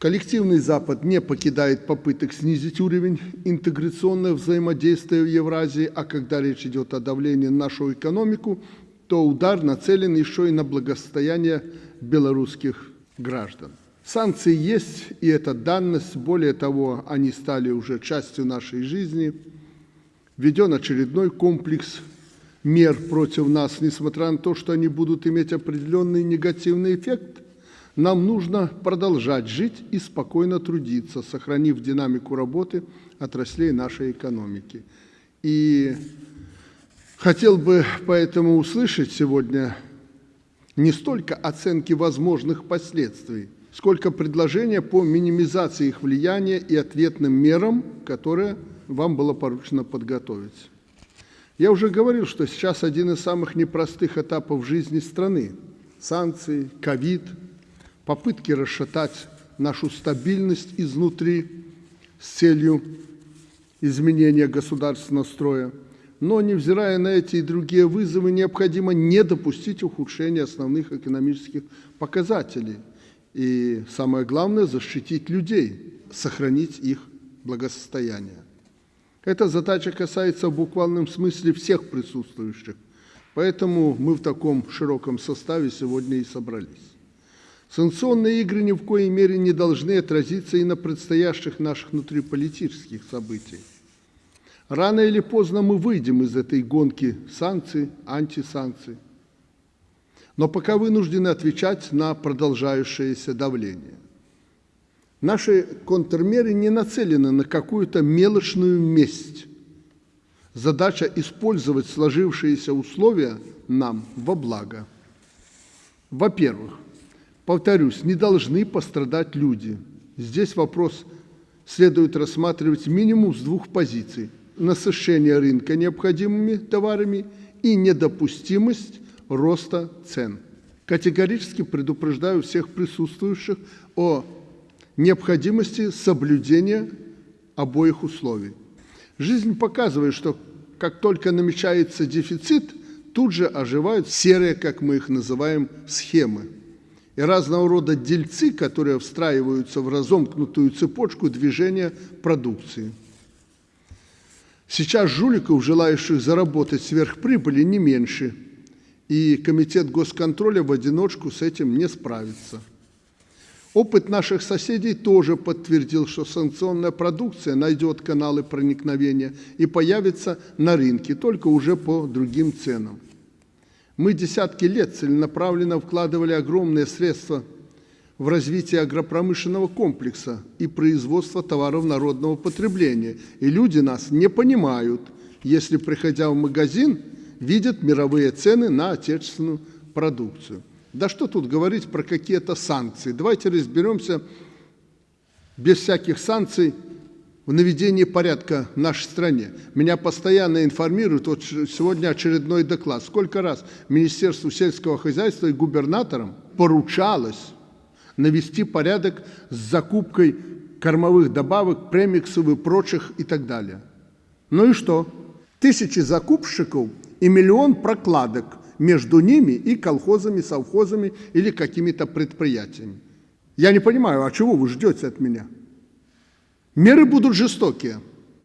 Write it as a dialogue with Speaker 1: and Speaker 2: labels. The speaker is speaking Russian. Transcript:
Speaker 1: Коллективный Запад не покидает попыток снизить уровень интеграционного взаимодействия в Евразии, а когда речь идет о давлении на нашу экономику, то удар нацелен еще и на благосостояние белорусских граждан. Санкции есть, и это данность. Более того, они стали уже частью нашей жизни. Введен очередной комплекс мер против нас, несмотря на то, что они будут иметь определенный негативный эффект, нам нужно продолжать жить и спокойно трудиться, сохранив динамику работы отраслей нашей экономики. И хотел бы поэтому услышать сегодня не столько оценки возможных последствий, сколько предложения по минимизации их влияния и ответным мерам, которые вам было поручено подготовить. Я уже говорил, что сейчас один из самых непростых этапов жизни страны – санкции, ковид, попытки расшатать нашу стабильность изнутри с целью изменения государственного строя. Но, невзирая на эти и другие вызовы, необходимо не допустить ухудшения основных экономических показателей. И самое главное – защитить людей, сохранить их благосостояние. Эта задача касается в буквальном смысле всех присутствующих, поэтому мы в таком широком составе сегодня и собрались. Санкционные игры ни в коей мере не должны отразиться и на предстоящих наших внутриполитических событиях. Рано или поздно мы выйдем из этой гонки санкций, антисанкций, но пока вынуждены отвечать на продолжающееся давление – Наши контрмеры не нацелены на какую-то мелочную месть. Задача использовать сложившиеся условия нам во благо. Во-первых, повторюсь, не должны пострадать люди. Здесь вопрос следует рассматривать минимум с двух позиций. Насыщение рынка необходимыми товарами и недопустимость роста цен. Категорически предупреждаю всех присутствующих о необходимости соблюдения обоих условий. Жизнь показывает, что как только намечается дефицит, тут же оживают серые, как мы их называем, схемы. И разного рода дельцы, которые встраиваются в разомкнутую цепочку движения продукции. Сейчас жуликов, желающих заработать сверхприбыли, не меньше, и Комитет госконтроля в одиночку с этим не справится. Опыт наших соседей тоже подтвердил, что санкционная продукция найдет каналы проникновения и появится на рынке, только уже по другим ценам. Мы десятки лет целенаправленно вкладывали огромные средства в развитие агропромышленного комплекса и производство товаров народного потребления. И люди нас не понимают, если, приходя в магазин, видят мировые цены на отечественную продукцию. Да что тут говорить про какие-то санкции? Давайте разберемся без всяких санкций в наведении порядка в нашей стране. Меня постоянно информируют, вот сегодня очередной доклад, сколько раз Министерству сельского хозяйства и губернаторам поручалось навести порядок с закупкой кормовых добавок, премиксов и прочих и так далее. Ну и что? Тысячи закупщиков и миллион прокладок между ними и колхозами, совхозами или какими-то предприятиями. Я не понимаю, а чего вы ждете от меня? Меры будут жестокие.